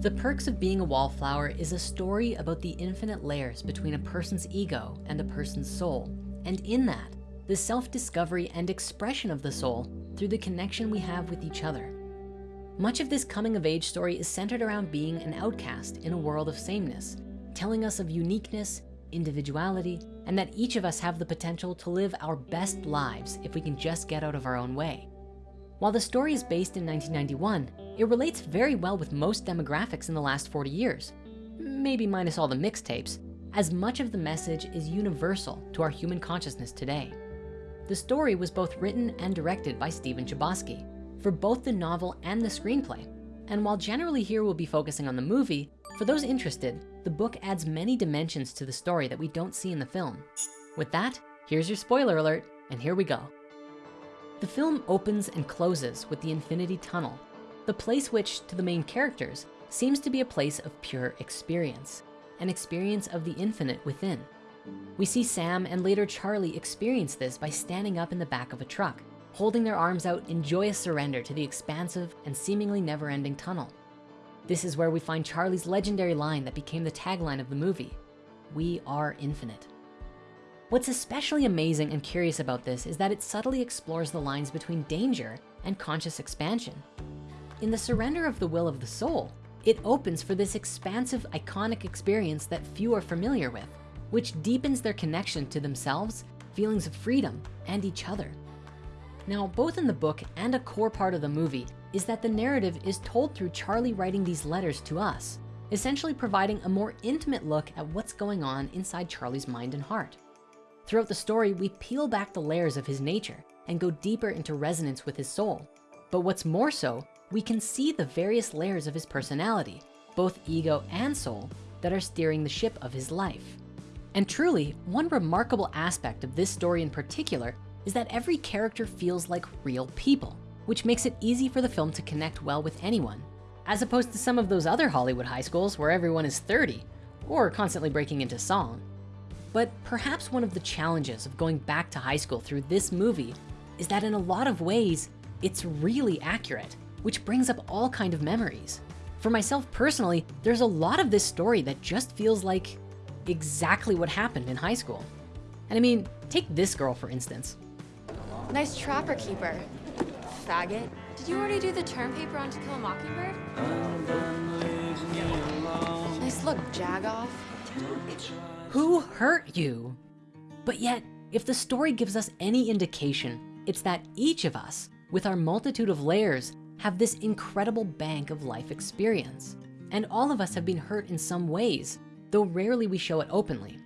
The Perks of Being a Wallflower is a story about the infinite layers between a person's ego and a person's soul. And in that, the self-discovery and expression of the soul through the connection we have with each other. Much of this coming of age story is centered around being an outcast in a world of sameness, telling us of uniqueness, individuality, and that each of us have the potential to live our best lives if we can just get out of our own way. While the story is based in 1991, it relates very well with most demographics in the last 40 years, maybe minus all the mixtapes, as much of the message is universal to our human consciousness today. The story was both written and directed by Stephen Chbosky for both the novel and the screenplay. And while generally here we'll be focusing on the movie, for those interested, the book adds many dimensions to the story that we don't see in the film. With that, here's your spoiler alert, and here we go. The film opens and closes with the Infinity Tunnel, the place which, to the main characters, seems to be a place of pure experience, an experience of the infinite within. We see Sam and later Charlie experience this by standing up in the back of a truck, holding their arms out in joyous surrender to the expansive and seemingly never-ending tunnel. This is where we find Charlie's legendary line that became the tagline of the movie, we are infinite. What's especially amazing and curious about this is that it subtly explores the lines between danger and conscious expansion. In the surrender of the will of the soul, it opens for this expansive, iconic experience that few are familiar with, which deepens their connection to themselves, feelings of freedom, and each other. Now, both in the book and a core part of the movie is that the narrative is told through Charlie writing these letters to us, essentially providing a more intimate look at what's going on inside Charlie's mind and heart. Throughout the story, we peel back the layers of his nature and go deeper into resonance with his soul. But what's more so, we can see the various layers of his personality, both ego and soul, that are steering the ship of his life. And truly, one remarkable aspect of this story in particular is that every character feels like real people, which makes it easy for the film to connect well with anyone, as opposed to some of those other Hollywood high schools where everyone is 30 or constantly breaking into song. But perhaps one of the challenges of going back to high school through this movie is that in a lot of ways, it's really accurate, which brings up all kind of memories. For myself personally, there's a lot of this story that just feels like exactly what happened in high school. And I mean, take this girl for instance. Nice trapper keeper. Faggot. Did you already do the term paper on To Kill a Mockingbird? Nice look, Jagoff. Who hurt you? But yet, if the story gives us any indication, it's that each of us, with our multitude of layers, have this incredible bank of life experience. And all of us have been hurt in some ways, though rarely we show it openly.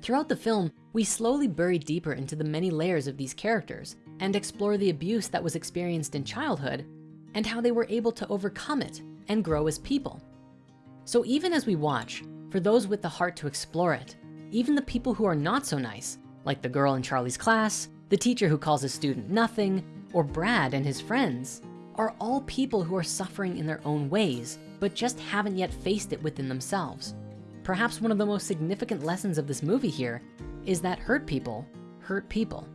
Throughout the film, we slowly bury deeper into the many layers of these characters and explore the abuse that was experienced in childhood and how they were able to overcome it and grow as people. So even as we watch, for those with the heart to explore it. Even the people who are not so nice, like the girl in Charlie's class, the teacher who calls a student nothing, or Brad and his friends, are all people who are suffering in their own ways, but just haven't yet faced it within themselves. Perhaps one of the most significant lessons of this movie here is that hurt people hurt people.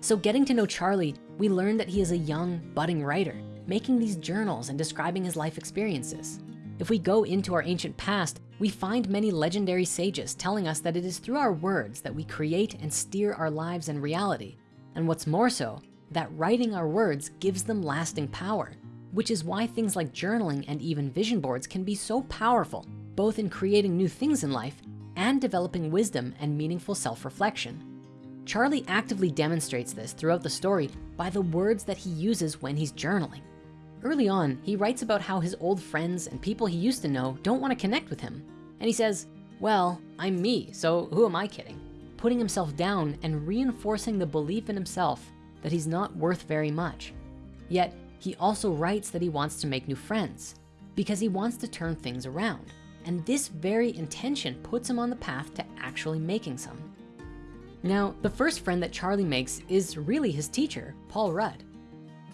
So getting to know Charlie, we learned that he is a young, budding writer, making these journals and describing his life experiences. If we go into our ancient past, we find many legendary sages telling us that it is through our words that we create and steer our lives and reality. And what's more so, that writing our words gives them lasting power, which is why things like journaling and even vision boards can be so powerful, both in creating new things in life and developing wisdom and meaningful self-reflection. Charlie actively demonstrates this throughout the story by the words that he uses when he's journaling. Early on, he writes about how his old friends and people he used to know don't wanna connect with him. And he says, well, I'm me, so who am I kidding? Putting himself down and reinforcing the belief in himself that he's not worth very much. Yet, he also writes that he wants to make new friends because he wants to turn things around. And this very intention puts him on the path to actually making some. Now, the first friend that Charlie makes is really his teacher, Paul Rudd.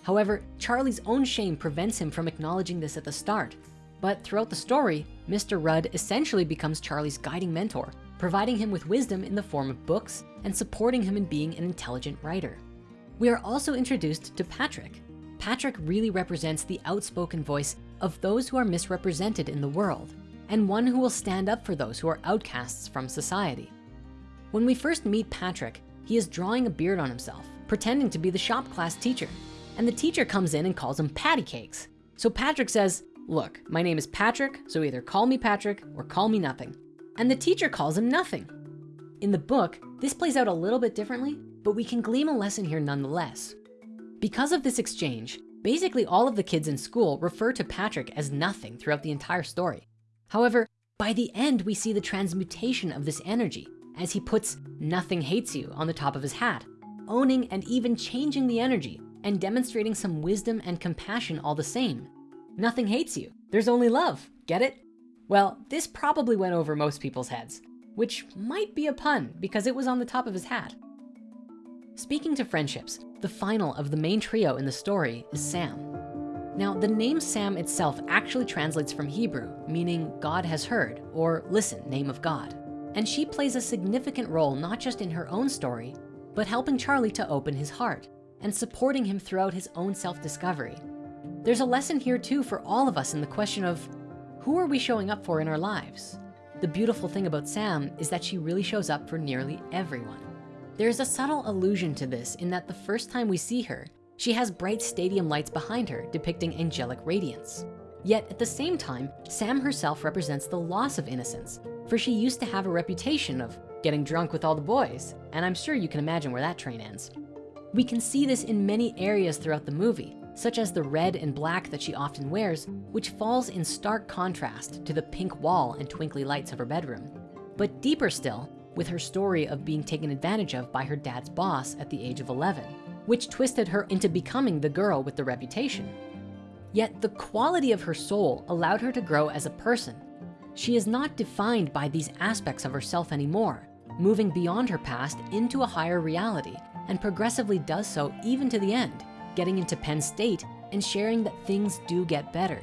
However, Charlie's own shame prevents him from acknowledging this at the start. But throughout the story, Mr. Rudd essentially becomes Charlie's guiding mentor, providing him with wisdom in the form of books and supporting him in being an intelligent writer. We are also introduced to Patrick. Patrick really represents the outspoken voice of those who are misrepresented in the world and one who will stand up for those who are outcasts from society. When we first meet Patrick, he is drawing a beard on himself, pretending to be the shop class teacher. And the teacher comes in and calls him patty cakes. So Patrick says, look, my name is Patrick, so either call me Patrick or call me nothing. And the teacher calls him nothing. In the book, this plays out a little bit differently, but we can glean a lesson here nonetheless. Because of this exchange, basically all of the kids in school refer to Patrick as nothing throughout the entire story. However, by the end, we see the transmutation of this energy as he puts nothing hates you on the top of his hat, owning and even changing the energy and demonstrating some wisdom and compassion all the same. Nothing hates you, there's only love, get it? Well, this probably went over most people's heads, which might be a pun because it was on the top of his hat. Speaking to friendships, the final of the main trio in the story is Sam. Now, the name Sam itself actually translates from Hebrew, meaning God has heard, or listen, name of God. And she plays a significant role, not just in her own story, but helping Charlie to open his heart and supporting him throughout his own self-discovery. There's a lesson here too for all of us in the question of who are we showing up for in our lives? The beautiful thing about Sam is that she really shows up for nearly everyone. There's a subtle allusion to this in that the first time we see her, she has bright stadium lights behind her depicting angelic radiance. Yet at the same time, Sam herself represents the loss of innocence, for she used to have a reputation of getting drunk with all the boys, and I'm sure you can imagine where that train ends. We can see this in many areas throughout the movie, such as the red and black that she often wears, which falls in stark contrast to the pink wall and twinkly lights of her bedroom. But deeper still, with her story of being taken advantage of by her dad's boss at the age of 11 which twisted her into becoming the girl with the reputation. Yet the quality of her soul allowed her to grow as a person. She is not defined by these aspects of herself anymore, moving beyond her past into a higher reality and progressively does so even to the end, getting into Penn State and sharing that things do get better.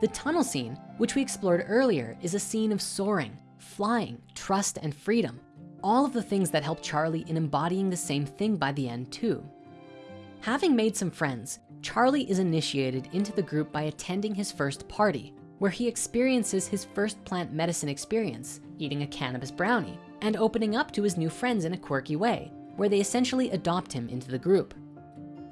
The tunnel scene, which we explored earlier, is a scene of soaring, flying, trust, and freedom. All of the things that help Charlie in embodying the same thing by the end too. Having made some friends, Charlie is initiated into the group by attending his first party, where he experiences his first plant medicine experience, eating a cannabis brownie, and opening up to his new friends in a quirky way, where they essentially adopt him into the group.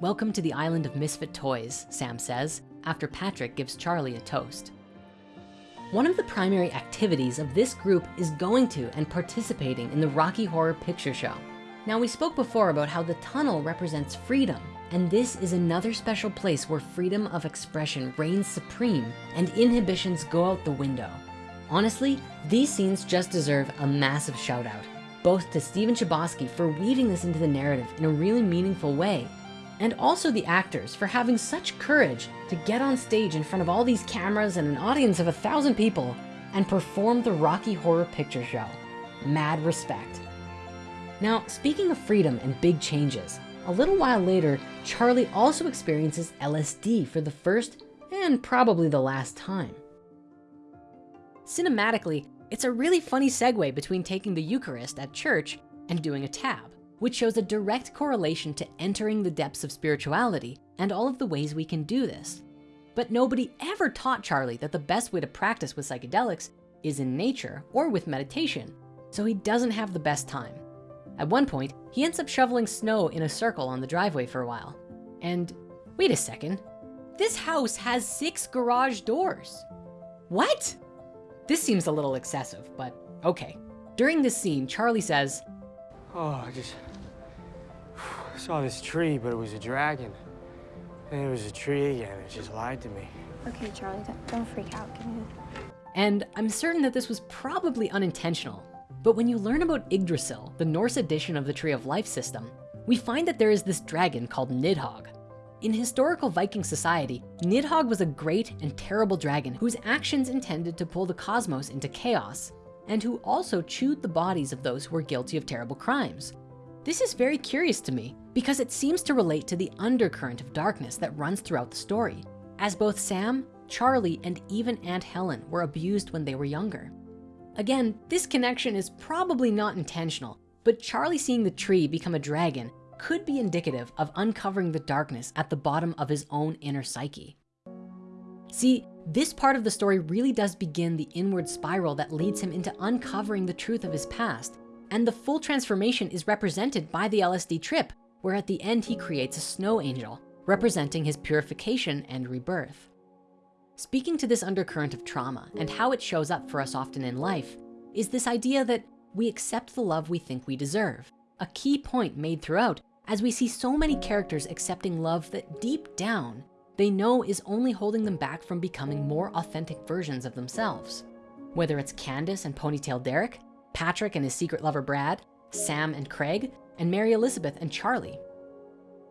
Welcome to the island of misfit toys, Sam says, after Patrick gives Charlie a toast. One of the primary activities of this group is going to and participating in the Rocky Horror Picture Show. Now we spoke before about how the tunnel represents freedom and this is another special place where freedom of expression reigns supreme and inhibitions go out the window. Honestly, these scenes just deserve a massive shout out, both to Stephen Chbosky for weaving this into the narrative in a really meaningful way, and also the actors for having such courage to get on stage in front of all these cameras and an audience of a thousand people and perform the Rocky Horror Picture Show. Mad respect. Now, speaking of freedom and big changes, a little while later, Charlie also experiences LSD for the first and probably the last time. Cinematically, it's a really funny segue between taking the Eucharist at church and doing a tab, which shows a direct correlation to entering the depths of spirituality and all of the ways we can do this. But nobody ever taught Charlie that the best way to practice with psychedelics is in nature or with meditation, so he doesn't have the best time. At one point, he ends up shoveling snow in a circle on the driveway for a while. And wait a second, this house has six garage doors. What? This seems a little excessive, but okay. During this scene, Charlie says, Oh, I just saw this tree, but it was a dragon. And it was a tree again, it just lied to me. Okay, Charlie, don't, don't freak out. Give me and I'm certain that this was probably unintentional, but when you learn about Yggdrasil, the Norse edition of the Tree of Life system, we find that there is this dragon called Nidhogg. In historical Viking society, Nidhogg was a great and terrible dragon whose actions intended to pull the cosmos into chaos, and who also chewed the bodies of those who were guilty of terrible crimes. This is very curious to me because it seems to relate to the undercurrent of darkness that runs throughout the story, as both Sam, Charlie, and even Aunt Helen were abused when they were younger. Again, this connection is probably not intentional, but Charlie seeing the tree become a dragon could be indicative of uncovering the darkness at the bottom of his own inner psyche. See, This part of the story really does begin the inward spiral that leads him into uncovering the truth of his past. And the full transformation is represented by the LSD trip, where at the end he creates a snow angel, representing his purification and rebirth. Speaking to this undercurrent of trauma and how it shows up for us often in life is this idea that we accept the love we think we deserve. A key point made throughout as we see so many characters accepting love that deep down, they know is only holding them back from becoming more authentic versions of themselves. Whether it's Candace and Ponytail Derek, Patrick and his secret lover Brad, Sam and Craig, and Mary Elizabeth and Charlie.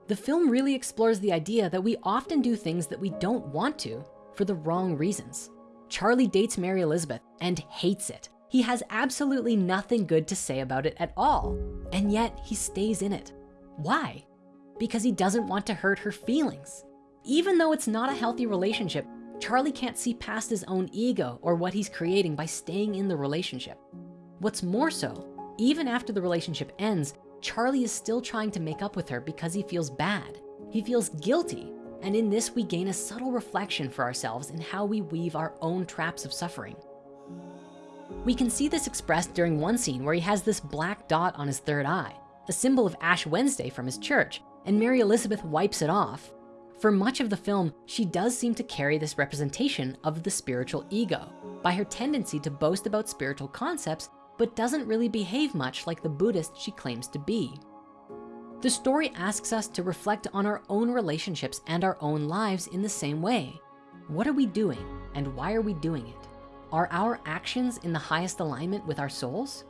The film really explores the idea that we often do things that we don't want to for the wrong reasons. Charlie dates Mary Elizabeth and hates it. He has absolutely nothing good to say about it at all. And yet he stays in it. Why? Because he doesn't want to hurt her feelings. Even though it's not a healthy relationship, Charlie can't see past his own ego or what he's creating by staying in the relationship. What's more so, even after the relationship ends, Charlie is still trying to make up with her because he feels bad. He feels guilty. And in this, we gain a subtle reflection for ourselves in how we weave our own traps of suffering. We can see this expressed during one scene where he has this black dot on his third eye, a symbol of Ash Wednesday from his church, and Mary Elizabeth wipes it off. For much of the film, she does seem to carry this representation of the spiritual ego by her tendency to boast about spiritual concepts, but doesn't really behave much like the Buddhist she claims to be. The story asks us to reflect on our own relationships and our own lives in the same way. What are we doing and why are we doing it? Are our actions in the highest alignment with our souls?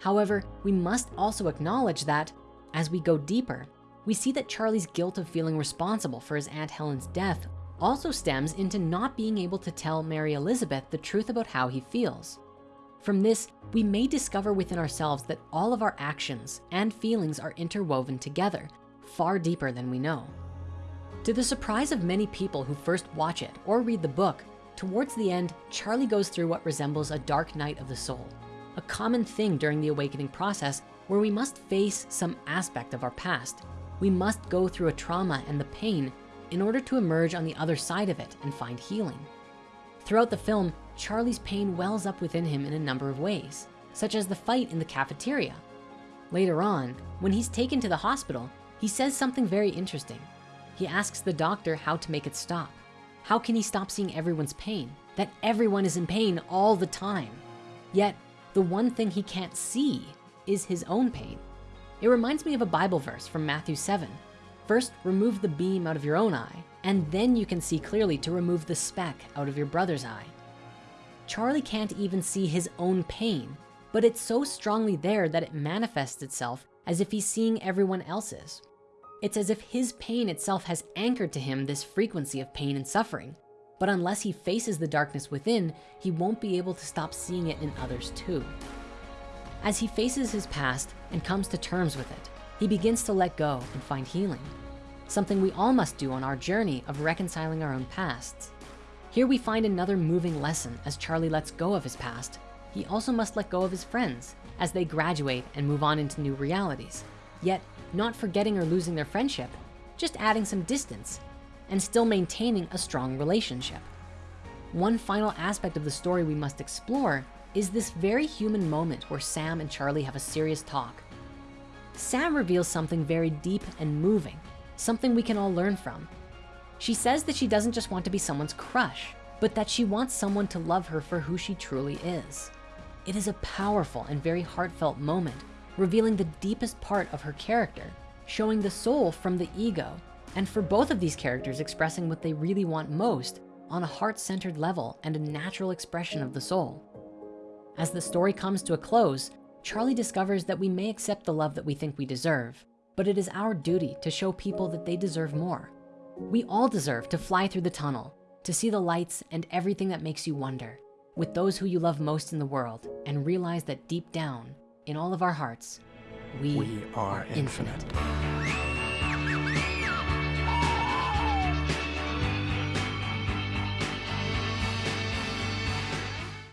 However, we must also acknowledge that as we go deeper, we see that Charlie's guilt of feeling responsible for his Aunt Helen's death also stems into not being able to tell Mary Elizabeth the truth about how he feels. From this, we may discover within ourselves that all of our actions and feelings are interwoven together, far deeper than we know. To the surprise of many people who first watch it or read the book, towards the end, Charlie goes through what resembles a dark night of the soul, a common thing during the awakening process where we must face some aspect of our past. We must go through a trauma and the pain in order to emerge on the other side of it and find healing. Throughout the film, Charlie's pain wells up within him in a number of ways, such as the fight in the cafeteria. Later on, when he's taken to the hospital, he says something very interesting. He asks the doctor how to make it stop. How can he stop seeing everyone's pain? That everyone is in pain all the time. Yet, the one thing he can't see is his own pain. It reminds me of a Bible verse from Matthew 7. First, remove the beam out of your own eye, and then you can see clearly to remove the speck out of your brother's eye. Charlie can't even see his own pain, but it's so strongly there that it manifests itself as if he's seeing everyone else's. It's as if his pain itself has anchored to him this frequency of pain and suffering. But unless he faces the darkness within, he won't be able to stop seeing it in others too. As he faces his past and comes to terms with it, he begins to let go and find healing. Something we all must do on our journey of reconciling our own pasts. Here we find another moving lesson as Charlie lets go of his past. He also must let go of his friends as they graduate and move on into new realities. Yet not forgetting or losing their friendship, just adding some distance and still maintaining a strong relationship. One final aspect of the story we must explore is this very human moment where Sam and Charlie have a serious talk. Sam reveals something very deep and moving, something we can all learn from. She says that she doesn't just want to be someone's crush, but that she wants someone to love her for who she truly is. It is a powerful and very heartfelt moment, revealing the deepest part of her character, showing the soul from the ego, and for both of these characters expressing what they really want most on a heart-centered level and a natural expression of the soul. As the story comes to a close, Charlie discovers that we may accept the love that we think we deserve, but it is our duty to show people that they deserve more. We all deserve to fly through the tunnel, to see the lights and everything that makes you wonder with those who you love most in the world and realize that deep down in all of our hearts, we, We are infinite. infinite.